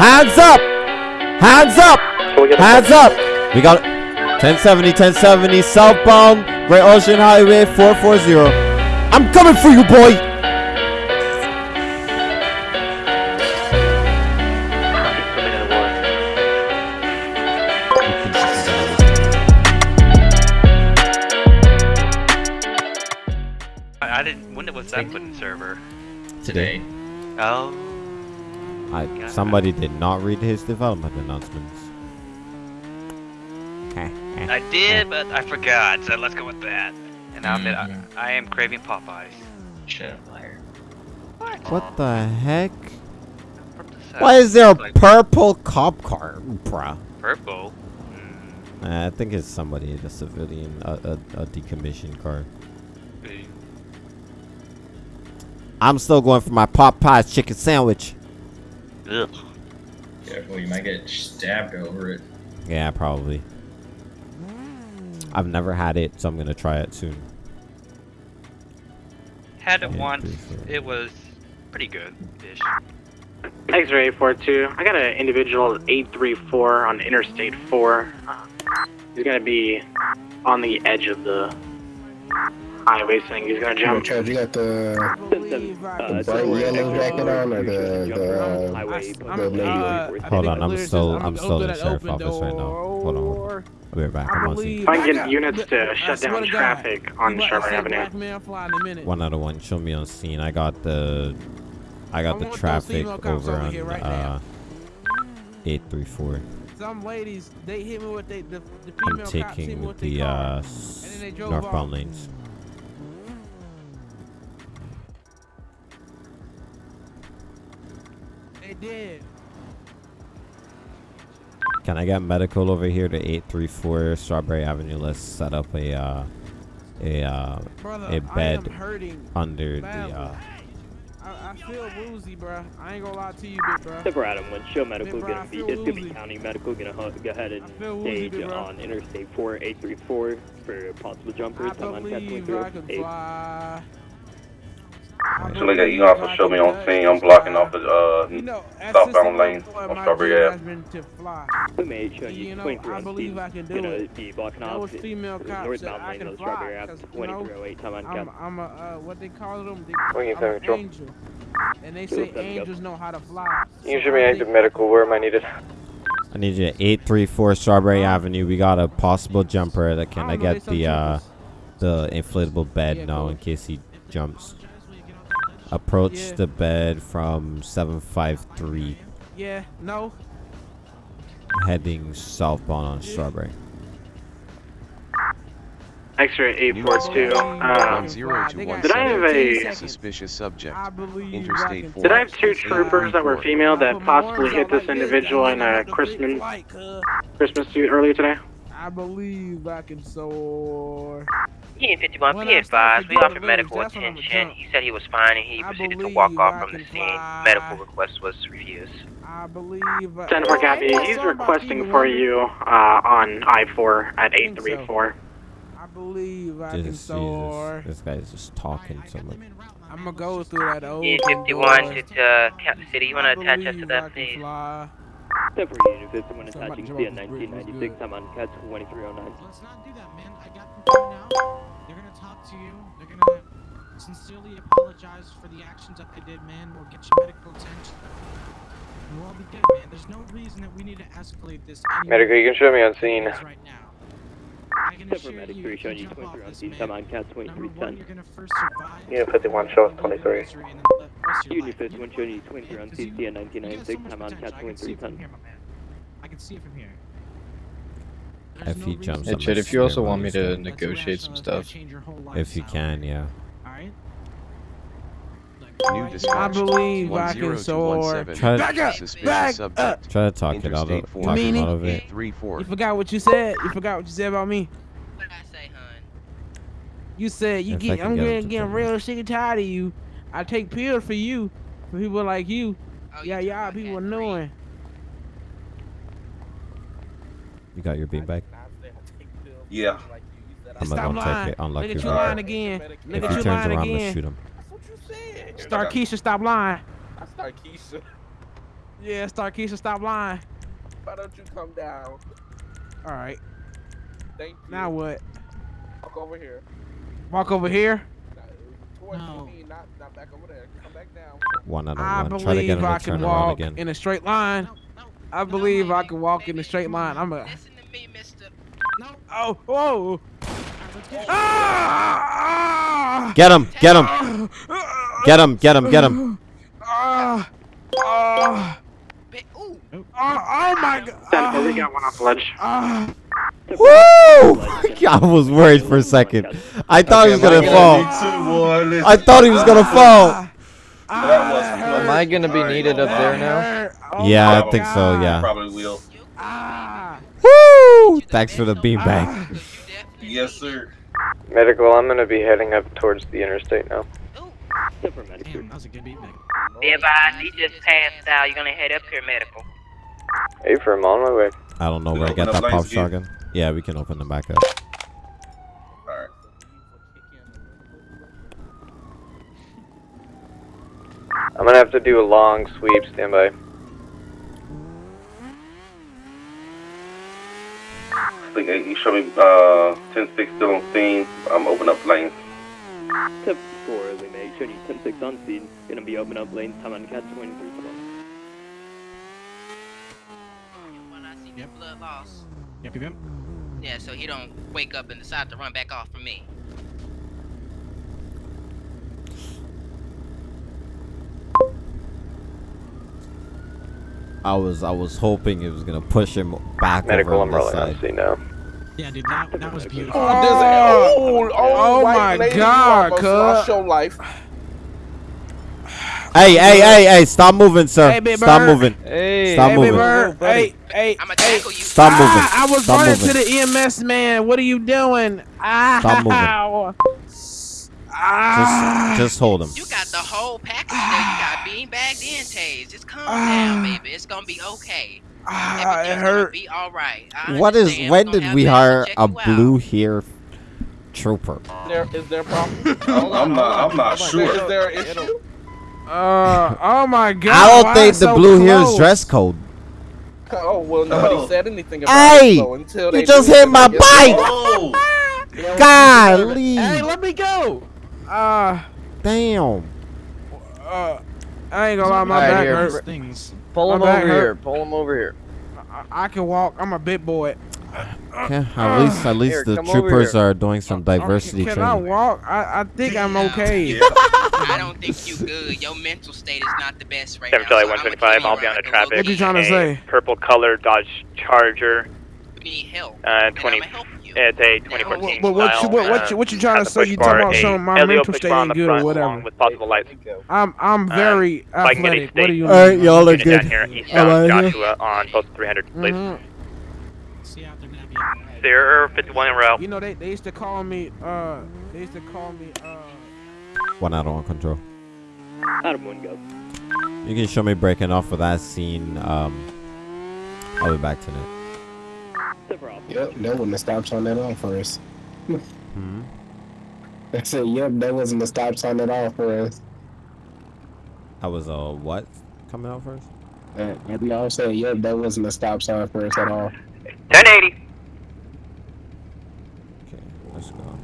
Hands up! Hands up! Hands up! We got 1070, 1070, southbound, Great Ocean Highway 440. I'm coming for you, boy! I, I didn't. When was that put in server? Today. Oh. I, somebody did not read his development announcements. I did, but I forgot. So let's go with that. And now that Mhm. I, I am craving Popeyes. Shut up, liar. What the heck? Why is there a like purple cop car, bruh? purple? Uh, I think it's somebody, a civilian, a, a, a decommissioned car. I'm still going for my Popeyes chicken sandwich. Ugh. Careful, you might get stabbed over it. Yeah, probably. I've never had it, so I'm gonna try it soon. Had it Yeah, once. It was pretty good. Ish. X-ray 842. I got an individual 834 on Interstate 4. Uh, he's gonna be on the edge of the highway, saying he's gonna jump. Chad, you got the, Uh, the bright yellow jacket on or the the, uh, the navy? Hold on, I'm still, I'm still in the sheriff office right now. Hold on, hold on. I'll be right back. I'm on scene. If I can get units to shut down traffic on Sherman Avenue. One out of one. Show me on scene. I got the, I got I the traffic over over on right uh, eight three four. Some ladies, they hit me with they, the, the I'm female cops hit me with their the car. uh, and s- then they drove northbound lanes. Did. Can I get medical over here to 834 Strawberry Avenue? Let's set up a uh, a uh, Brother, a I bed am hurting under the badly. uh. I, I feel woozy, bruh. I ain't gonna lie to you, big bruh. Except for Adam, when show medical Big bro, gonna be, feel it's gonna be county medical gonna hu- go ahead and I feel woozy, stage on Interstate 4834 for possible jumpers. I I'm on Cat believe I can fly. So look at you also show me on scene. I'm blocking off the uh You know, southbound lane on Strawberry Ave. been to fly. We may show you You know, 23 I on believe scene. I can do gonna it. be blocking off the female the cops northbound I lane can of fly, Strawberry Ave 'cause, you know, 2308 time on I'm, I'm a, uh, what they call them? They, What you I'm an angel. And they say angels know how to fly. You So should be I active medical. Where am I needed? I need you at 834 Strawberry Avenue. We got a possible jumper. That can I, don't get the uh the inflatable bed Yeah, now in case he jumps? Approach Yeah. the bed from 753 Yeah, no. heading southbound on Strawberry. X-ray 842. Um, zero to one got Did I have a- Suspicious subject. I Interstate four. did I have two troopers that were female that possibly hit this individual in a up the big Christmas flight. Christmas suit earlier today? I believe I can soar. He in 51 When P I start advised. We offered medical lyrics, that's when I'ma attention. He said he was fine and he I proceeded to walk off from the scene. Medical request was refused. I believe. I, 10 for Gabby. He's requesting for you uh, on I-4 at 834. I believe I can Jesus, soar. Jesus. This guy's just talking so much. I'm gonna go through that old. He in 51 to uh, Captain City. You want to attach us to that, please? Except for Unit 51 attaching jump CN off this bridge, what's 1996 I'm on Cat 2309. Let's not do that, man. I got them coming out. They're gonna talk to you. They're gonna sincerely apologize for the actions that they did, man. We'll get you medical attention. We'll all be good, man. There's no reason that we need to escalate this. Medical, you can show me on more scene. than it is Right now. I can assure Medic you, 3 you showing you jump 23 off on this, scene man. time on Cat Number one, 2310. you're gonna first survive. Unit 51 show us 23. misery the rest of your Unit life. 51 showing you 23 on Because scene you- CN you got so 1996 much on. Cat I can see 2310. here, my man. I can see it from here. If There's he no jumps, Hey, gonna if you also want me to That's negotiate some irrational. It's gonna stuff. change your whole If you can, yeah. Alright? New dispatch. I believe I can 10217. Try to- Back up, back subject. Try to talk it out of, four. talk him out of it. Three four. You forgot what you said. You forgot what you said about me. What did I say, hun? You said you If get. I'm get him getting, to getting real sick and tired of you. I take pills for you, for people like you. Oh, Yeah, y'all talking people about Cat three? knowing. You got your beanbag? Yeah. I'm Stop gonna lying. take it. Unlock Look your at you lying again. Look If at he you turns lying around, I'm gonna again. shoot him. Star Keisha, stop lying. Yeah, Starkeisha, stop lying. Why don't you come down? All right. Thank you. Now what? Walk over here. Walk over here. No. me, not, not back over there. Come back down. One out of I one. Try to get believe him I to can turn around walk again. in a straight line. No, no. I believe I can walk in a straight line. I'm a. Listen to me, mister. No. Oh, whoa. Alright, let's get Ah! Get him! Get him! Get him! Get him! Get him! Ah! Ah! Oh, oh my god. Ten four, we got one off the ledge. Ah! Woo! I was worried for a second. I thought he was gonna fall. I thought he was gonna fall. Am I gonna be needed up there now? Oh Yeah, I think so. Yeah. Probably will. Woo! Thanks for the beanbag. Because Yes, sir. Medical, I'm gonna be heading up towards the interstate now. Ooh. Damn, that was a good beat, Nick. Be advised, he just passed out. You're gonna head up here, medical. Hey, for I'm on my way. I don't know We where I got that pop lanes again? shotgun. Yeah, we can open them back up. Alright. I'm gonna have to do a long sweep. Stand by. Think eight, you show me uh 10-6 still on scene. I'm opening up lanes. Tip 4, we make sure you 10-6 on scene. Gonna be open up lanes, time on cat 23 When I see Yep. the blood loss. Yep, yep, yep. Yeah, so he don't wake up and decide to run back off from me. I was I was hoping it was gonna push him back Medical, over I'm on this on scene now. Yeah, dude, that, that was beautiful. Oh, there's a, oh, oh, Oh white my lady, God, almost cuz. lost life. Hey, hey, hey, hey! Stop moving, sir. Hey, big Stop moving. Hey, Stop hey, moving. Bird. Hey, hey, I'ma hey. tackle you. Stop moving. Ah, I was Stop running moving. to the EMS man. What are you doing? Ah, Stop moving. Ah, Just, just hold him. You got the whole package there. You got bean bagged and tased. Just calm down, baby. It's gonna be okay. ah, it Everything's gonna hurt. be all right. I What is? When did we hire a blue hair trooper? There, is there a problem? I'm not. I'm not Is sure. there an issue? Uh, oh my god. I don't why think the so blue hair is dress code. Oh well, nobody Oh. said anything about Hey! it. So until they You just hit my bike. Oh. Golly! Hey, let me go. Uh, Damn. uh, I ain't gonna lie, my Alright, back here. hurt. Things. Pull him My back over hurt. here. Pull him over here. I, I can walk. I'm a big boy. Okay, at least at least Here, the troopers are doing some diversity can, can I training. walk? I, I think I'm okay. I don't think you good. Your mental state is not the best right now. so I'ma keep you I'll be on the around a little traffic. What you trying to say? Purple color Dodge Charger. You need help. Uh, and 20. I'ma you. It's a What, 2014 what, what, you, style. what, what, you, uh, what you trying to say? You talking about a something my LEO mental push state bar on ain't good or whatever. With possible lights. I'm I'm Uh, very so I can get athletic. What do you state- Alright, mean? y'all are Unit down good. here eastbound Alright. Joshua on post 300, please. Mhm. See out there now, 51 en route. You know they, they used to call me uh they used to call me uh One out on control. Adam 1 go. You can show me breaking off of that scene. Um, I'll be back tonight. Tip off. Yep, that wasn't a stop sign at all for us. Hmm. I said, yep, that wasn't a stop sign at all for us. I was uh what coming out first? Uh, and we all said, yep, that wasn't a stop sign for us at all. 1080. Okay, let's go.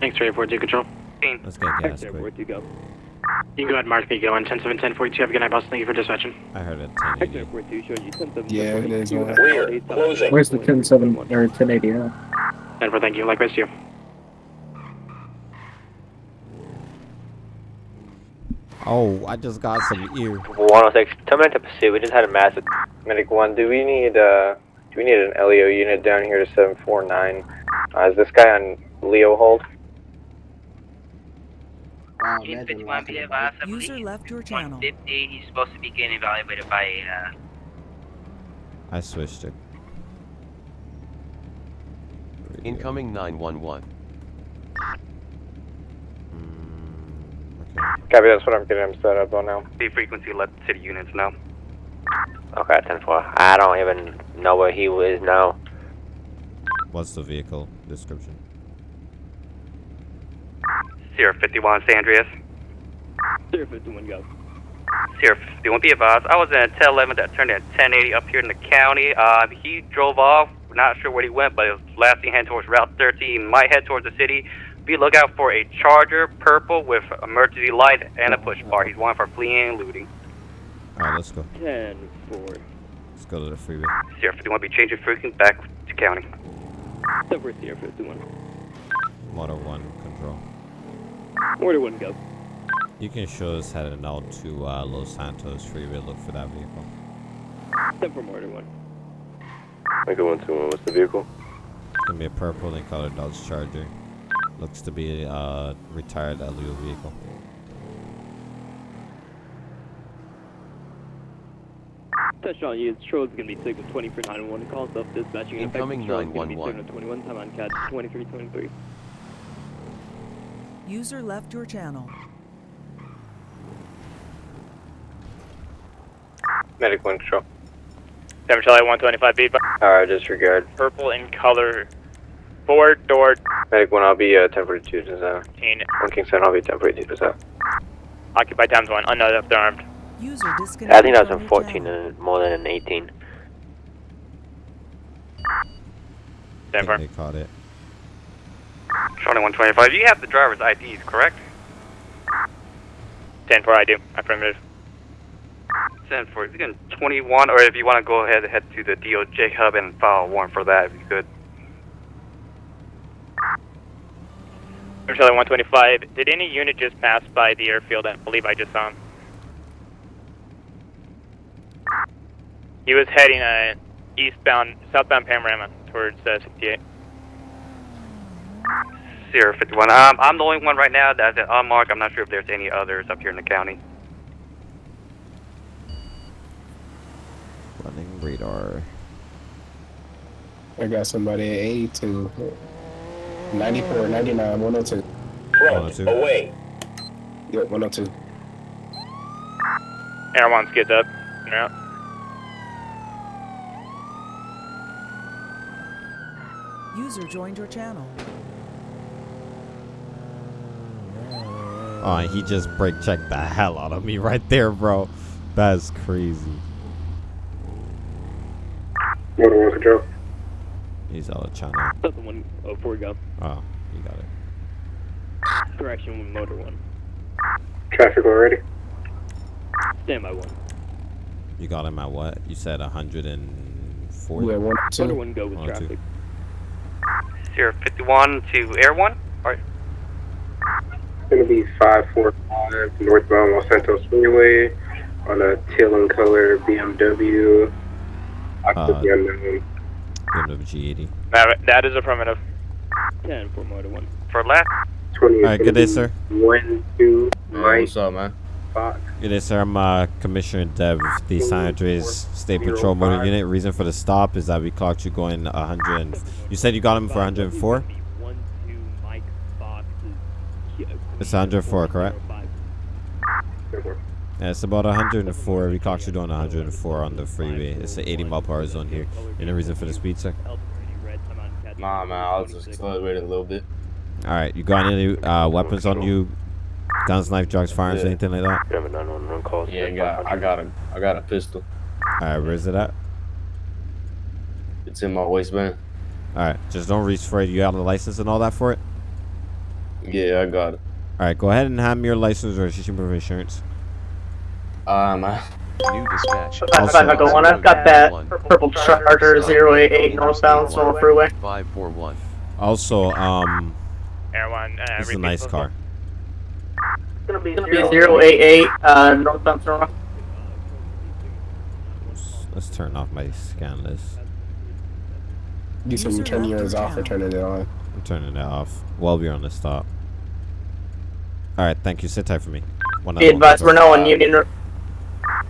Thanks, Ray 42 Control. Let's get gas X-ray quick. 42 go. You can go ahead and mark me going. 10 7 10 42. Have a good night, boss. Thank you for dispatching. I heard it. X-ray 42 showing you 10 7 Yeah, it is, man. We're closing. Where's the 10-7 or 1080 at? 10 4, thank you. Likewise to you. Oh, I just got some ear. 106. Tell me to pursue. We just had a massive. Medic 1, do we need, uh, do we need an LEO unit down here to 749? Uh, is this guy on Leo hold? He's 51 be advised. I User believe left your channel. 150. He's supposed to be getting evaluated by uh, I switched it. Incoming 911. Copy, that's what I'm getting him set up on now. The frequency let city units know. Okay, 10-4. I don't even know where he is now. What's the vehicle description? Sierra 51 San Andreas. Sierra 51 go. Sierra 51, be advised. I was in a 1011 that turned in 1080 up here in the county. Uh, he drove off. Not sure where he went, but it was last seen heading towards Route 13. Might head towards the city. Be lookout for a Charger, purple with emergency light and a push bar. He's wanted for fleeing and looting. Alright, let's go. 10 4. Let's go to the freeway. Sierra 51, be changing frequency back to county. 10 4 Sierra 51. Motor 1 control. Order 1 go. You can show us heading out to uh, Los Santos freeway. Look for that vehicle. 10 4 Order 1. Mega 121, what's the vehicle? It's gonna be a purple and colored Dodge Charger. Looks to be a uh, retired LEO vehicle. Touch on Touchdown units, Troll's gonna be signal 20 for 911. Call self dispatching. Incoming Gonna be 911. signal 21, time on CAD 2323. User left your channel. Medic 1 control. 7 Charlie 125 feet. Alright, disregard. Purple in color. Four door Medic 1, I'll be uh, 1042 to south. 18. 1 King 7, I'll be 1042 to south. Occupied times 1. Unknown up there armed. User disconnected. I think that's from a 14 and more than an 18. I Stand they caught it. Charlie 125, you have the driver's IDs, correct? 10 4 I do. Affirmative. Send for you can 21, or if you want to go ahead, head to the DOJ hub and file a warrant for that if you could. 7 Charlie 125. Did any unit just pass by the airfield? I believe I just saw him. He was heading uh, eastbound, southbound panorama towards uh, 68. Sierra 51. Um, I'm the only one right now that's at unmarked. I'm not sure if there's any others up here in the county. Running radar. I got somebody at 82. 94, 99, 102. Front, away. Yep, 102. Air 1 skids up. They're. User joined your channel. Oh, he just brake checked the hell out of me right there, bro. That's crazy. Motor 1 control. He's out of channel. Southern 104 go. Oh, you oh, got it. Correction, motor 1. Traffic already. Stand by 1. You got him at what? You said 104? Yeah, one, Motor 1 go with One, traffic. Sierra 51 to Air 1. Alright. Gonna be 545 northbound Los Santos Freeway on a teal and color BMW. Occupant unknown. BMW G80. That, that is affirmative. 10 for motor 1. For left. 20 Alright, good day, sir. One, two, Mike, What's up, man? Fox. Good day, sir. I'm uh, Commissioner Dev, the San Andreas State Patrol Motor Unit. Reason for the stop is that we clocked you going 100. You said you got him for 104? 1 2 Mike Fox is. It's 104, correct? Yeah, it's about 104. We clocked you doing 104 on the freeway. It's an 80 mile per hour zone here. Any reason for the speed, sir? Nah, man, I was just accelerating a little bit. All right, you got any uh, weapons on you? Guns, knife, drugs, firearms, Yeah. anything like that? You have a 911 call. Yeah, I got, I got a, I got a pistol. All right, where's it at? It's in my waistband. All right, just don't reach for it. You have the license and all that for it? Yeah, I got it. All right, go ahead and hand me your license or registration proof of insurance. Uh. New dispatch. Also- I've got that purple Charger 088 northbound Snow Freeway. 541. Also, um, Air 1. Uh, this is a nice car. It's gonna be 088 uh, northbound Senora. Let's, let's turn off my scan list. You said you turn yours off or turning it on. I'm turning it off while we're on the stop. All right, thank you. Sit tight for me. One Be advised, we're now on Union. Ro-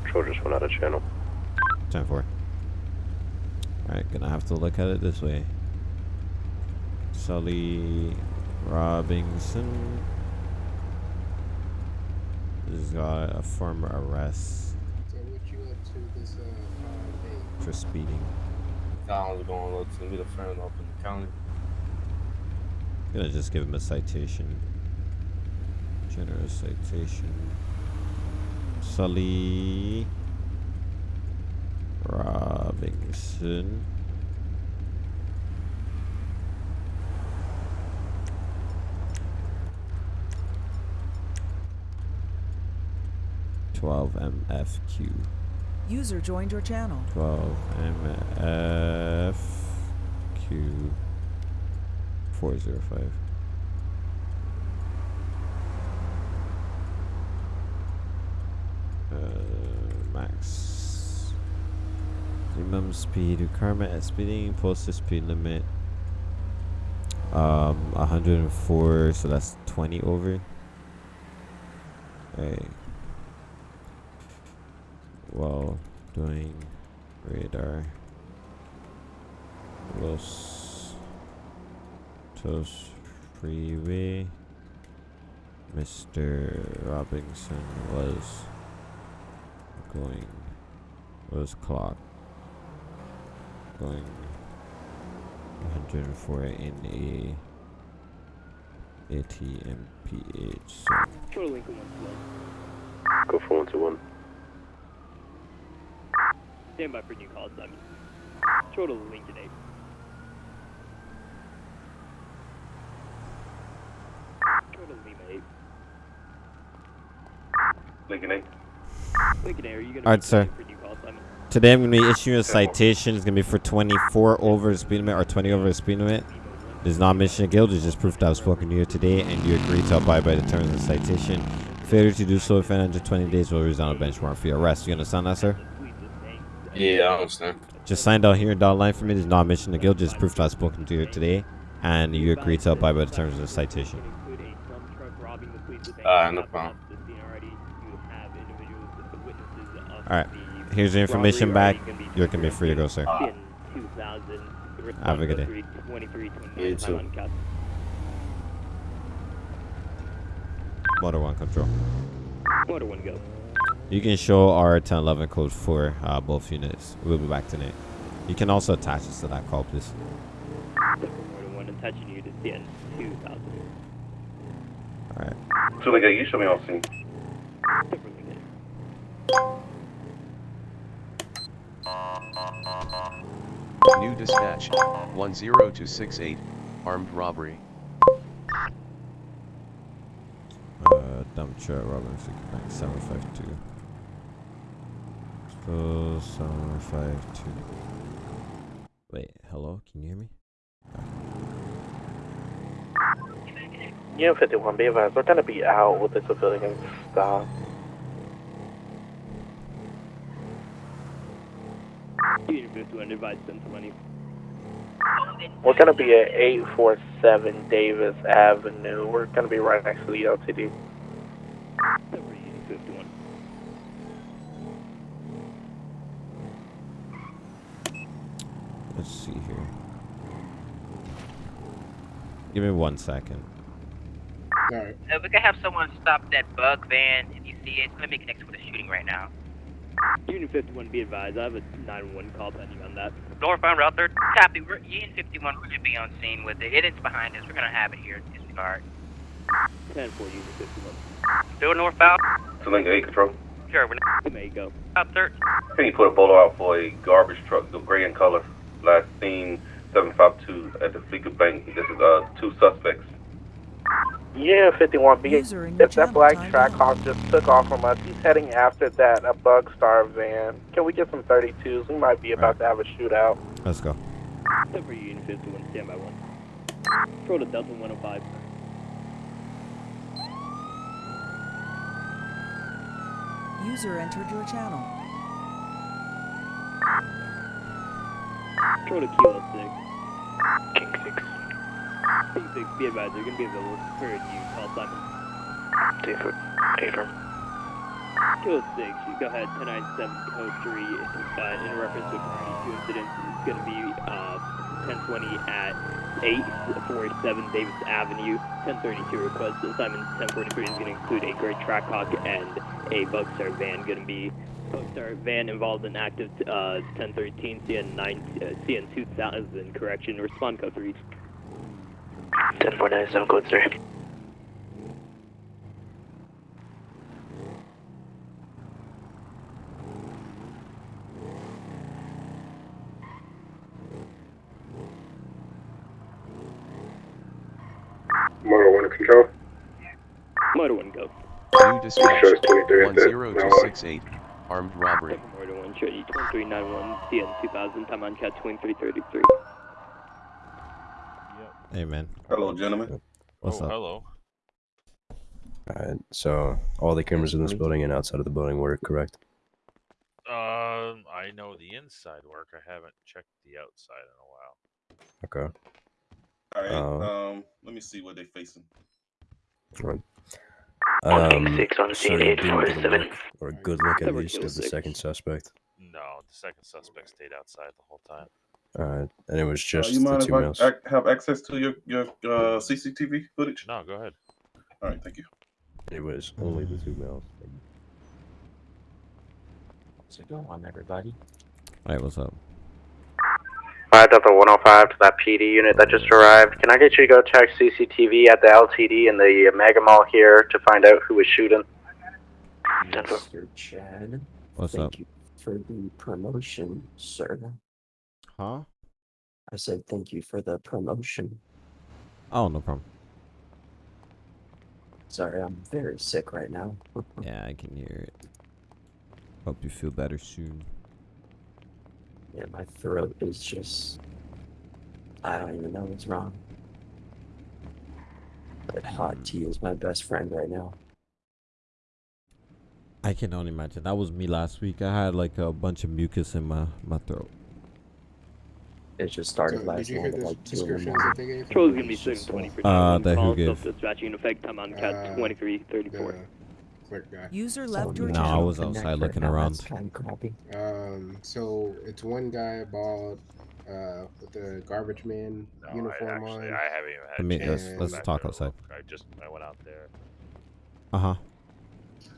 Control just went out of channel. 10 4. Alright, gonna have to look at it this way. Sully Robinson. He's got a former arrest for speeding. Collins going to look to be the friend up in the county. Gonna just give him a citation. Generous citation. Sully Robinson. Twelve MFQ. User joined your channel. Twelve MFQ. Four zero five. Uh, max minimum speed requirement at speeding posted speed limit um 104 so that's 20 over. Hey while doing radar. Los Tos freeway. Mr. Robinson was going was clock going 104 in a ATMPH so Total Lincoln 1 Go for one to one. Stand by for new call, Simon. Total Lincoln 8. Total Lima 8. Lincoln 8. Lincoln 8, are you going to Alright, sir. for new call, Simon? Today I'm going to be issuing a citation. It's going to be for 24 over the speed limit or 20 over the speed limit. This is not mission of guilt. It's just proof that I've spoken to you today and you agree to abide by the terms of the citation. Failure to do so within 120 days will result in a bench warrant for your arrest. You understand that, sir? Yeah, I understand. Just sign down here and down line for me. This is not a mission of guilt. Just proof that I've spoken to you today and you agree to abide by the terms of the citation. Ah, no problem. Alright. Here's the information back. You're going to be free to go, sir. Have a good day. You too. Motor 1 control. Motor 1 go. You can show our 1011 code for uh, both units. We'll be back tonight. You can also attach us to that call, please. Motor 1 attaching you to CN 2000. Alright. So, like, you show me on scene. New dispatch 10268, armed robbery. Uh, dump truck, Robinson, Bank 752. Go 752. Wait, hello? Can you hear me? Unit 51, be advised, we're going to be out with the civilian stop. Unit 51, advise 1020. We're going to be at 847 Davis Avenue. We're going to be right next to the LTD. 51. Let's see here. Give me one second. Uh, we can have someone stop that bug van if you see it. It's gonna be connected with a shooting right now. Unit 51, be advised, I have a 911 call pending on that. Northbound Route 30. Copy. We're, Ian 51, we're gonna be on scene with it. It is behind us. We're gonna have it here in disregard. 10 for Unit 51. Still northbound? So, Lincoln 8 control. Sure, we're You may go. Route 30. Can you put a bolo out for a garbage truck, the gray in color. Last seen 752 at the Fleetwood Bank. This is uh two suspects. Unit 51, be User if that black timed track out. hawk just took off from us, he's heading after that, a bug star van. Can we get some 32s? We might be about to have a shootout. Let's go. 10 for Unit 51, stand by 1. Control to Delta 105. User entered your channel. Control to Kilo 6. King 6. King 6, be advised, they're going to be available for you. Call Simon. Affirm. Kilo 6, you go ahead, 1097 code 3, uh, in reference to the two incidents, it's going to be uh, 1020 at 847 Davis Avenue. 1032 request assignment 1043 is going to include a gray Trackhawk and a Bugstar van. Going to be Bugstar van involved in active uh, 1013 CN 9 uh, CN 2000 correction. Respond code 3. 10497 code 3. Motor 1 control. Motor 1 go. New dispatch 10268. Armed robbery. Motor 1 2391 CN 2000 time cat 2333. Hey, man. Hello, gentlemen. What's oh, up? hello. Alright, so all the cameras in this building and outside of the building work, correct? Um, I know the inside work. I haven't checked the outside in a while. Okay. All right. Uh, um, let me see what they're facing. Right. Um, six on so scene, you eight didn't get a seven. look or a good look at least kill of the six. second suspect. No, the second suspect stayed outside the whole time. Alright, and it was Uh, just you the mind two if males. I ac- have access to your your uh, CCTV footage? No, go ahead. All right, thank you. It was only the two males. What's going on, everybody? Alright, what's up? 5 Delta 105 to that PD unit that just arrived. Can I get you to go check CCTV at the LTD and the Mega Mall here to find out who was shooting? Mr. Chad. What's thank up? you for the promotion, sir. Huh? I said thank you for the promotion. Oh, no problem. Sorry, I'm very sick right now. Yeah, I can hear it. Hope you feel better soon. yeah, my throat is just. I don't even know what's wrong. But hot hmm. tea is my best friend right now. I can only imagine. That was me last week. I had like a bunch of mucus in my, my throat. It just started So, last you night hear at the like 2 in the descriptions morning. that they gave? Control is going to be sitting 20 for Uh, 911 that who gave? self-dispatching effect, time on cat Uh, 2334. User left your No, I was outside looking around. Um, so it's one guy bald, uh, with the garbage man No, I uniform actually, on. I haven't even had Let me- a chance let's- to and- go let's talk outside. I just I went out there. Uh huh.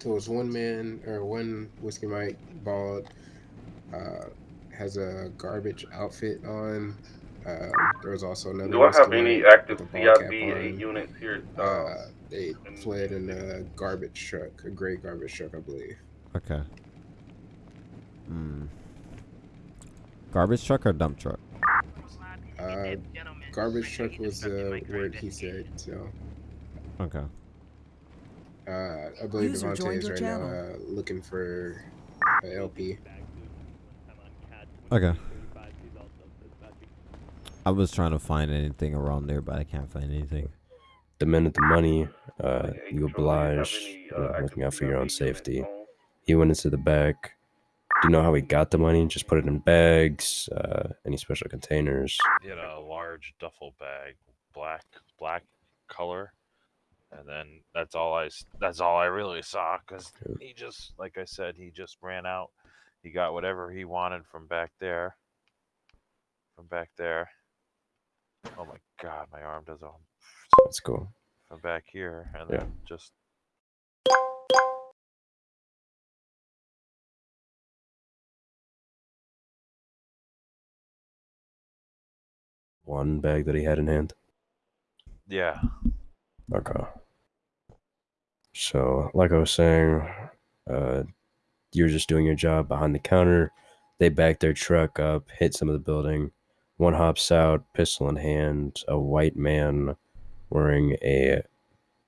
So it's one man or one whiskey Mike bald, uh, has a garbage outfit on. Um, there was also another. Do I have any active with a ball cap CIB units here? Uh, they fled in a garbage truck, a gray garbage truck, I believe. Okay. Hmm. Garbage truck or dump truck? Uh, garbage truck was the word he said. So Okay. uh, I believe User Devontae joined is your right now uh, looking for a LP. Okay. I was trying to find anything around there, but I can't find anything. The demanded the money. Uh, you obliged, you know, looking out for your own safety. He went into the back. Do you know how he got the money? Just put it in bags, uh, any special containers. He had a large duffel bag, black black color, and then that's all I s- that's all I really saw because he just like I said he just ran out. He got whatever he wanted from back there. From back there. Oh my god, my arm does all Let's go. from back here and Yeah. then just One bag that he had in hand. yeah. Okay. So, like I was saying, uh, you're just doing your job behind the counter. They back their truck up, hit some of the building. One hops out, pistol in hand. A white man wearing a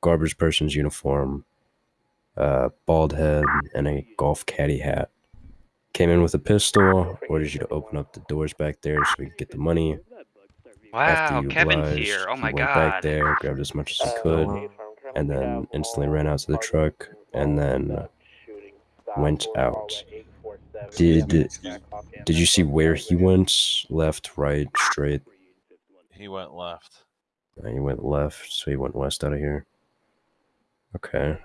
garbage person's uniform, uh, bald head, and a golf caddy hat. Came in with a pistol, ordered you to open up the doors back there so we could get the money. After Wow, you Kevin's obliged, here. Oh he my went back there, grabbed as much as he could, and then instantly ran out to the truck, and then went out. Did did you see where he went? Left, right, straight? He went left. Uh, he went left, so he went west out of here. Okay.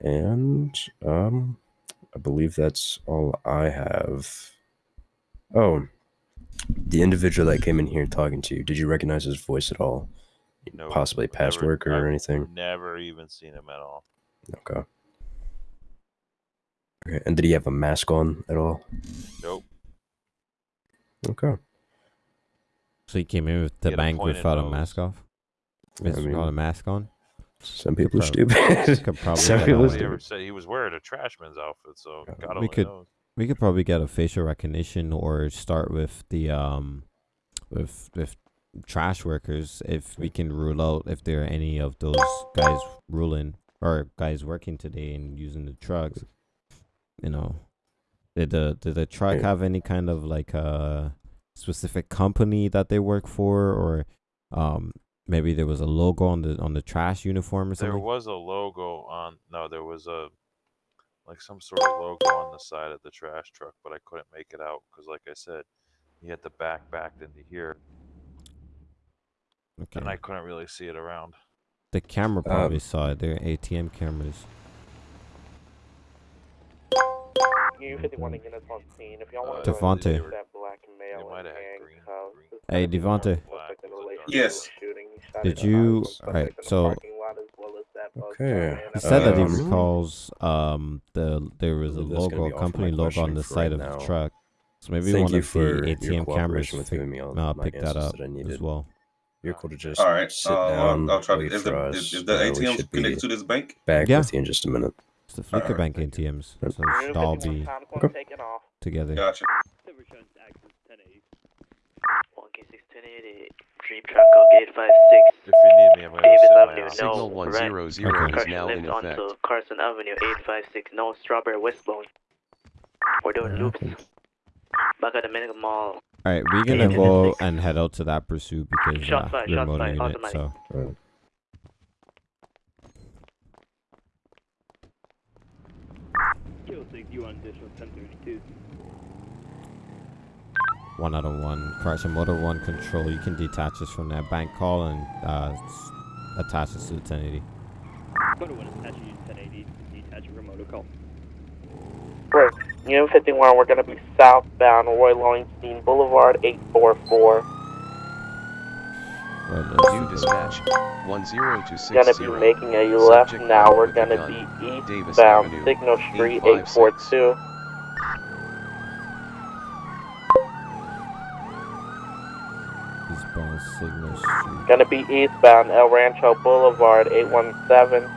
And um, I believe that's all I have. Oh, the individual that came in here talking to you. Did you recognize his voice at all? No, Possibly past never- worker or I've anything. Never even seen him at all. Okay. Okay. And did he have a mask on at all? Nope. Okay. So he came in with the He had a bank without a mask off? I Without a mean, mask on? Some Could people are prob- stupid. probably Some people a- are ever stupid. said he was wearing a trashman's outfit, so God we only could knows. we could probably get a facial recognition or start with the um with with trash workers if we can rule out if there are any of those guys ruling or guys working today and using the trucks. You know, did the did the truck have any kind of like uh specific company that they work for or um maybe there was a logo on the on the trash uniform or something? There was a logo on. No, there was a like some sort of logo on the side of the trash truck, but I couldn't make it out because, like I said, he had the back backed into here, Okay. and I couldn't really see it around. The camera Um, probably saw it. They're ATM cameras. You 51 units on scene. If y'all want to go ahead that black male in handcuffs. Hey, Devontae. Yes. Did you? Alright, so Okay. he said that he um, recalls um the there was a believe that's gonna logo, be all for company logo on the side right of now. the truck. So maybe Thank one you of for the ATM cameras cooperation with pick, giving me all uh, pick that up that as well. You're cool to just All right. sit uh, I'll- down, I'll try to- wait if for the- us. if- if the uh, we connected to this bank? back Yeah. with you in just a minute. It's the Fleeca Bank ATMs, so it should all be together. Gotcha. Jeep truck go gate 56. If you need me, I'm gonna Davis my Avenue, ass. no, Signal right. 100 is now left in onto effect. Carson Avenue, 856, no, Strawberry Westbound. We're doing loops. Back at the Mega Mall. All right, we're gonna go and head out to that pursuit because Shots uh, fired, we're shots motor fired, unit. automatic. So 6, you on additional 1032. one out of one. Crash and motor one control. You can detach us from that bank call and uh, attach us to the 1080. Motor 1 attach you to 1080 detach your remote call. Right. Unit 51, we're going to be southbound Roy Lowenstein Boulevard, 844. New dispatch 10260. Going to be making a left Subject now. We're going to gun. be eastbound Avenue, Signal Street, 856. 842. Eastbound Signal Street. Going to be eastbound El Rancho Boulevard, 817.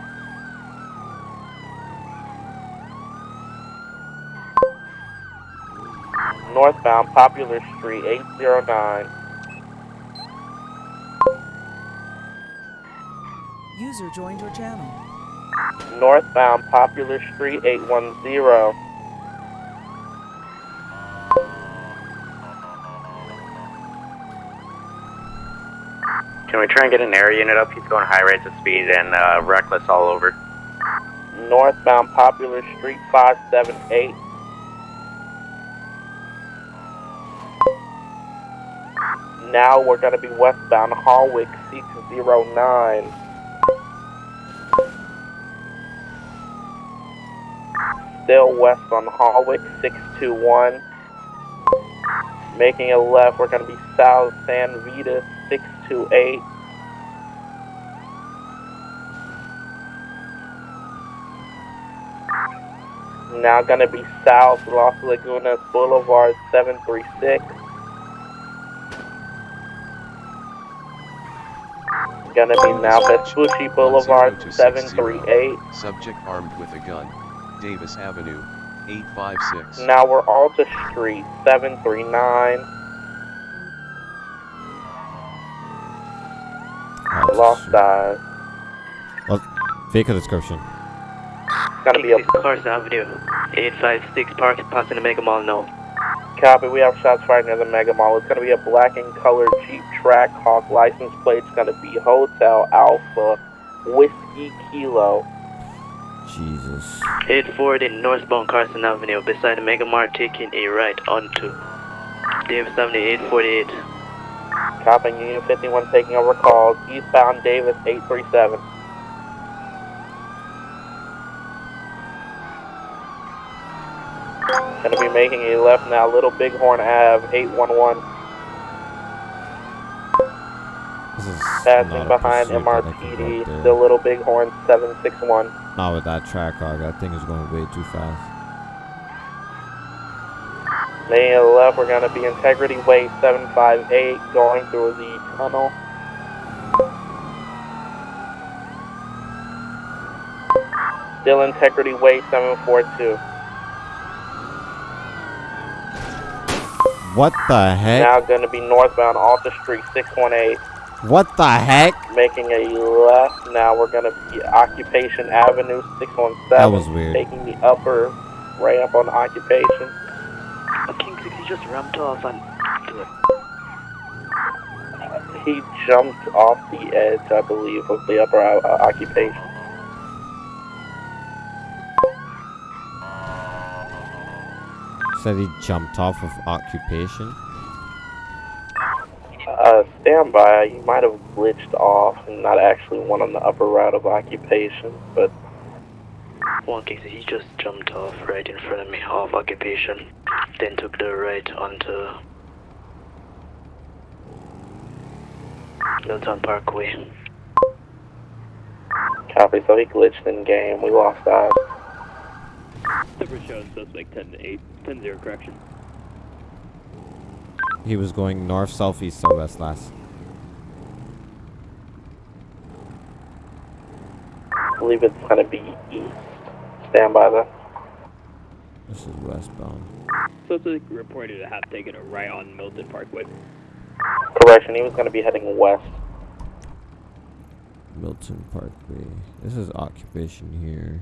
Northbound Popular Street, 809. User joined your channel. Northbound Popular Street, 810. Can we try and get an air unit up? He's going high rates of speed and uh, reckless all over. Northbound Popular Street, 578. Now we're going to be westbound Hawick, 609. Still west on Hawick, 621. Making a left, we're going to be south San Vitus, 628. Now gonna be south Los Lagunas Boulevard 736. Gonna be now Vespucci Boulevard 738. Subject armed with a gun. Davis Avenue 856. Now we're Alta Street 739. Lost eyes. Well, vehicle description. Gonna be a Carson Avenue, 856, park passing the Mega Mall, no. copy. We have shots fired near the Mega Mall. It's gonna be a black and colored Jeep Trackhawk license plate. It's gonna be Hotel Alpha Whiskey Kilo. Jesus. 840 northbound Carson Avenue, beside the Mega Mart, taking a right onto Davis Avenue, 848. Copying Unit 51 taking over calls. Eastbound Davis 837. Gonna be making a left now, Little Bighorn Ave 811. This is Passing behind pursuit that I can go MRPD, the Little Bighorn 761. Not with that track hog. That thing is going way too fast. A left, we're gonna be Integrity Way 758, going through the tunnel. Still Integrity Way 742. What the heck? Now going to be northbound Alta Street 618. What the heck? Making a left. Now we're going to be Occupation Avenue 617. That was weird. Taking the upper ramp on Occupation. King 60 just ramped off and He jumped off the edge, I believe, of the upper uh, Occupation. Said he jumped off of occupation. Uh, stand by. You might have glitched off and not actually one on the upper route of Occupation, but one King 60 he just jumped off right in front of me off occupation. Then took the right onto Milton Parkway. copy. So he glitched in game. We lost eyes. Super showing suspect 10 to 8, 10 0 correction. He was going north, south, east, southwest last. I believe it's going to be east. Stand by there. This is westbound. Suspect reported to have taken a right on Milton Parkway. Correction, he was going to be heading west. Milton Parkway. This is occupation here.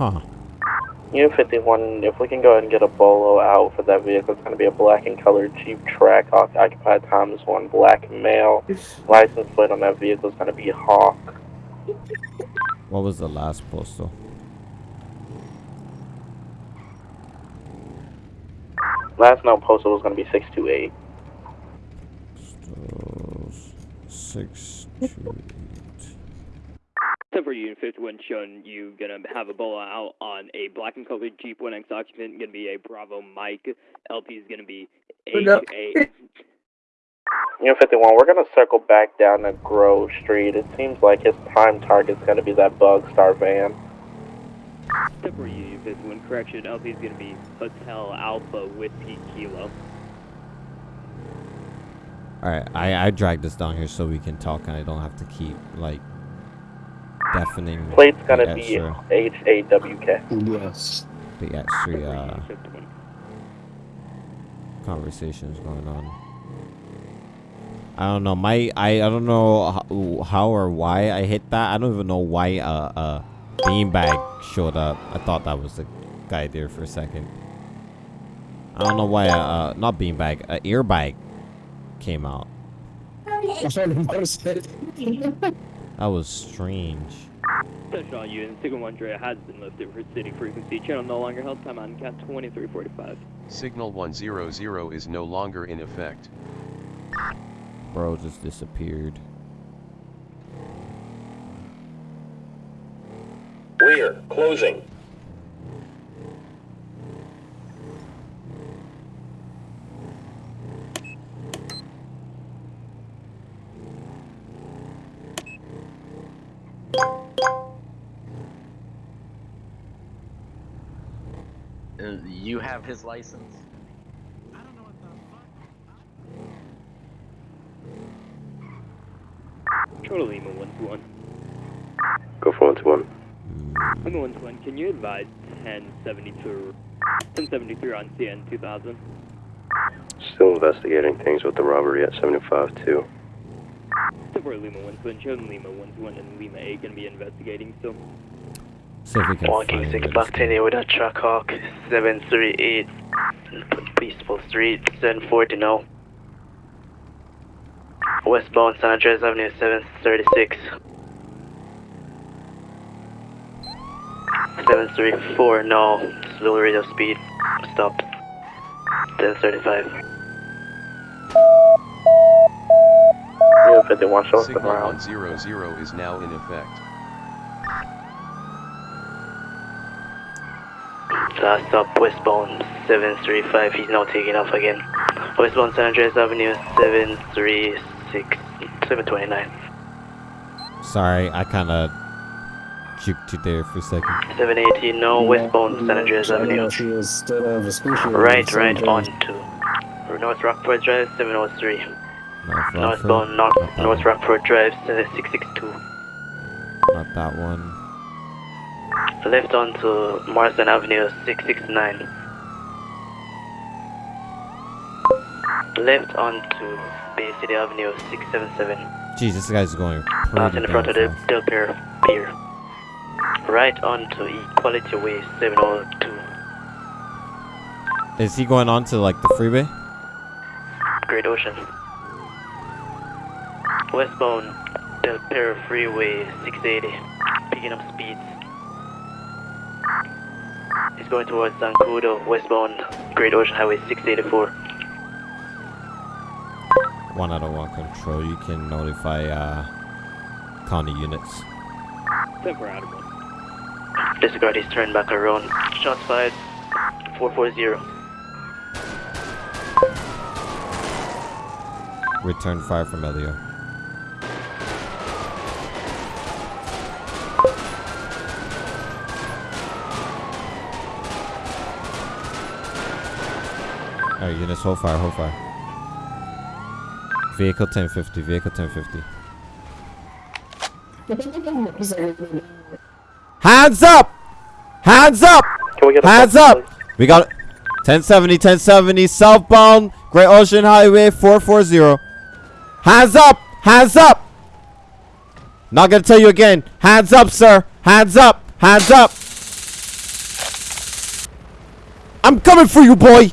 Huh. Unit 51, if we can go ahead and get a bolo out for that vehicle, it's going to be a black and colored Jeep track, oc- occupied Times 1, black male. License plate on that vehicle is going to be Hawk. What was the last postal? Last known postal was going to be 628. Six, Except for Unit 51 showing you gonna have a bola out on a black and colored Jeep 1X occupant, gonna be a Bravo Mike. LP is gonna be Good up. H8. Unit 51, we're going to circle back down to Grove Street. It seems like his prime target's going to be that Bug Star van. Except for Unit 51 correction, LP is gonna be Hotel Alpha Whiskey Kilo. Alright, I, I dragged this down here so we can talk and I don't have to keep, like, deafening Plate's gonna be extra, H8WK. Yes. the extra, uh, conversations going on. I don't know. My I, I don't know how, how or why I hit that. I don't even know why uh uh beanbag showed up. I thought that was the guy there for a second. I don't know why uh, uh not beanbag uh, earbag came out. That was strange. Attention all units, Signal 1 Dre has been lifted for city frequency. Channel no longer held. Time on cat 2345. Signal 100 is no longer in effect. Bro just disappeared. Rear, closing. Uh, you have his license? Total Lima 1 to 1. Go for one to one. Lima 1 to 1, can you advise 1072, 1073 on CN 2000? Still investigating things with the robbery at 75 too. Support Lima 1 to 1, show Lima 1 to 1 and Lima 8 gonna be investigating still. See if we can Walking find 6 this. Block 10 with a Trackhawk 738 Peaceful Street 740 now. Westbound San Andreas Avenue 736. 734 no. Slow rate of speed. Stop. 1035. Unit 51, show us the Signal ground. 100 is now in effect. Last stop westbound 735. He's now taking off again. Westbound San Andreas Avenue 736. 729. Sorry, I kind of juked you there for a second. 780 no. Westbound San Andreas Avenue. Right, right on to North Rockford Drive 703. North Northbound North, North Rockford Drive 662. Not that one. Left onto Marsden Avenue 669. Left onto Bay City Avenue 677. Jeez, this guy's going Out in front of the. Del Perro Pier. Right onto Equality Way 702. Is he going on to like the freeway? Great Ocean. Westbound Del Perro Freeway 680. Picking up speeds. He's going towards Zancudo, westbound Great Ocean Highway 684. One out of one control. You can notify uh, county units. Ten for Adam. Disregard, he's turned back around. Shots fired. 440. Return fire from Elio. Alright, units, hold fire, hold fire. Vehicle 1050, vehicle 1050. Hands up! Hands up! Hands up! We got 1070, 1070, southbound, Great Ocean Highway 440. Hands up! Hands up! Not gonna tell you again. Hands up, sir! Hands up! Hands up! I'm coming for you, boy!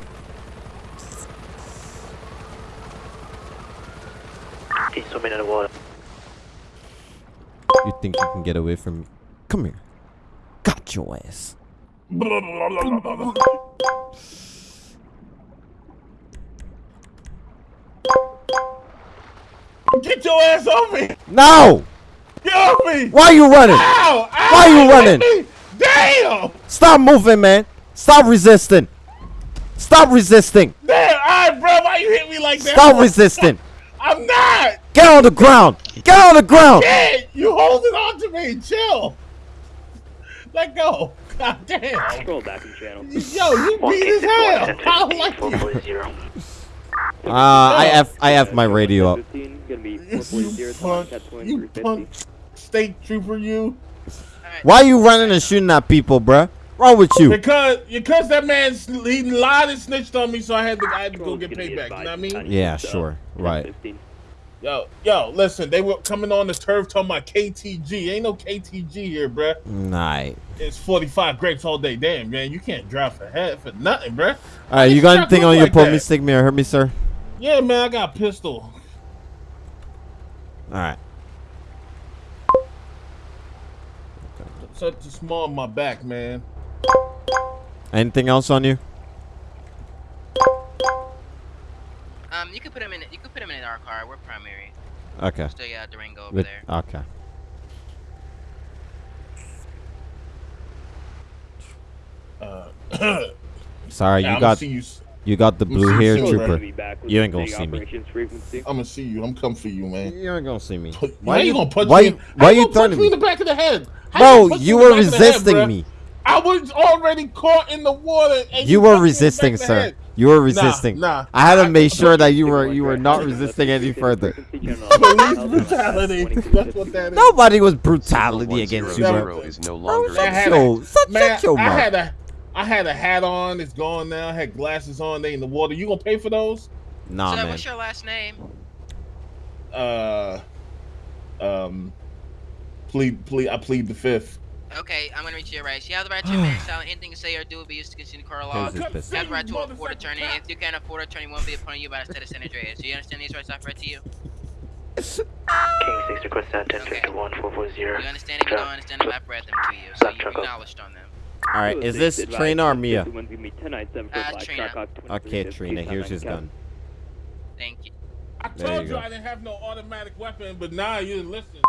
He's swimming in the water. You think you can get away from me? Come here. Got your ass. Get your ass off me! No! Get off me! Why are you running? Ow! Ow! Why you running? me! Damn! Stop moving, man. Stop resisting. Stop resisting. Damn! Alright, bro, why you hit me like that? Stop resisting. I'm not! Get on the ground. Get on the ground. Shit! You holding on to me. Chill. Let go. God damn. Scroll back in channel. Yo, you beat as hell. I don't like you. Uh, I have I have my radio up. You 440 punk, you punk state trooper, you. Why are you running and shooting at people, bruh? Wrong with you? Because because that man he lied and snitched on me, so I had to I had to go get payback. You know what I mean? Yeah, sure. Right. Yo, yo, listen, they were coming on the turf talking about KTG. Ain't no KTG here, bruh. Night. It's 45 grapes all day. Damn, man, you can't drive for head for nothing, bruh. All right, you got anything on your pull me, stick me, or hurt me, sir? Yeah, man, I got a pistol. All right. Such a small on my back, man. Anything else on you? You could put him in. You could put him in our car. We're primary. Okay. Still got Durango over With- there. Okay. Uh, Sorry, Yeah, you I'ma got you you got the blue see hair trooper. bruh. You ain't gonna see me. I'm gonna see you. I'm coming for you, man. You ain't gonna see me. Why are you gonna punch why me? you- in- why how you gonna threatening me in the back of the head? How Bro, gonna you were the back of the head, resisting me. I was already caught in the water. And You punched were resisting, back of sir. Head. You were resisting. Nah, I had to make sure that you were you were not resisting any further. Police brutality. That's what that is. Nobody was brutality against you, bro. is no Bro, longer shut in your, shut, Man, shut your I had a, I had a hat on. It's gone now. I had glasses on. They in the water. You gonna pay for those? Nah, so, man. what's your last name? Uh, um, plead, plead. I plead the fifth. Okay, I'm gonna reach your rights. You have the right to remain silent. Anything you say or do will be used to continue the court law. Here's You his pistol. have the right to afford attorney. If you can't afford attorney, won't be appointed you by the state of San Andreas. Do you understand these rights offered to you? King 6 request 1051 440. You understand? If you don't understand them, I've read them to you, so you truck acknowledged on them. All right, is this Trina or Mia? Uh, Trina. Okay, Trina. Here's his gun. Thank you. I told you you. I didn't have no automatic weapon, but now you didn't listen.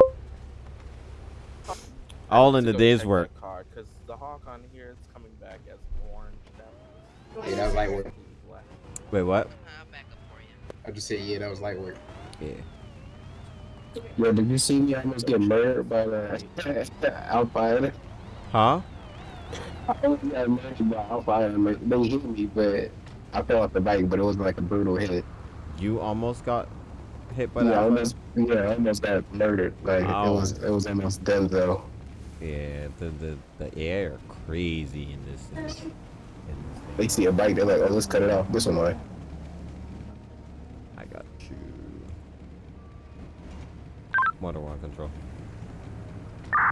All in the day's work. Because the hawk on here is coming back as orange. Yeah, that was light work. Wait, what? I just said, yeah, that was light work. Yeah. Yo, did you see me almost get murdered by the Alpine? Huh? I almost got murdered by Alpine. They hit me, but I fell off the bike, but it was like a brutal hit. You almost got hit by yeah, I that? almost, yeah, I almost got murdered. Like it was, it was almost done though. Yeah, the the the air crazy in this. In this, in this. They see a bike, they're like, oh, let's cut it off this one right? I got you. Motor one control.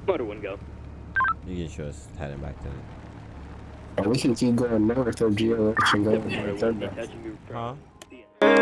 Motor one go. You can show us heading back to. Or we can keep going north of GLH and go Motor to one, third be base. touching you Huh? from